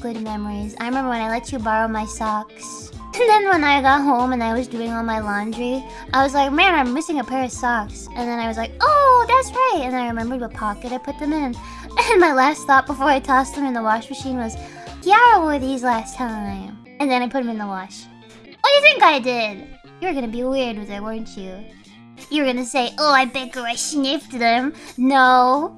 good memories. I remember when I let you borrow my socks. And then when I got home and I was doing all my laundry, I was like, man, I'm missing a pair of socks. And then I was like, oh, that's right. And I remembered what pocket I put them in. And my last thought before I tossed them in the wash machine was, Kiara wore these last time. And then I put them in the wash. What do you think I did? You were gonna be weird with it, weren't you? You were gonna say, oh, I bet I sniffed them. No.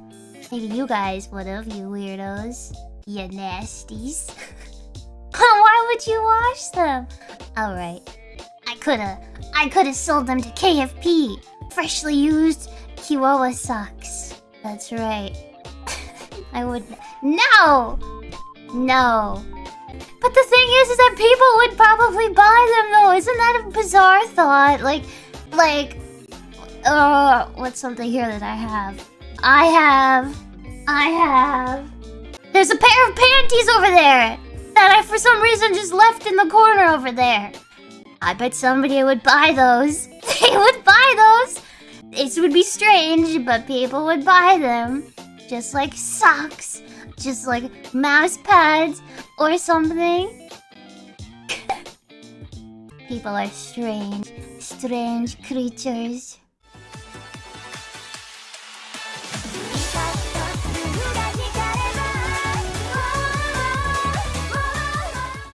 Maybe you guys would've, you weirdos. You nasties. Why would you wash them? Alright. I coulda... I coulda sold them to KFP. Freshly used Chihuahua socks. That's right. I would... No! No. But the thing is, is that people would probably buy them though. Isn't that a bizarre thought? Like, like, uh, what's something here that I have? I have, I have. There's a pair of panties over there that I, for some reason, just left in the corner over there. I bet somebody would buy those. They would buy those. This would be strange, but people would buy them. Just like socks. Just like mouse pads or something. people are strange. Strange creatures.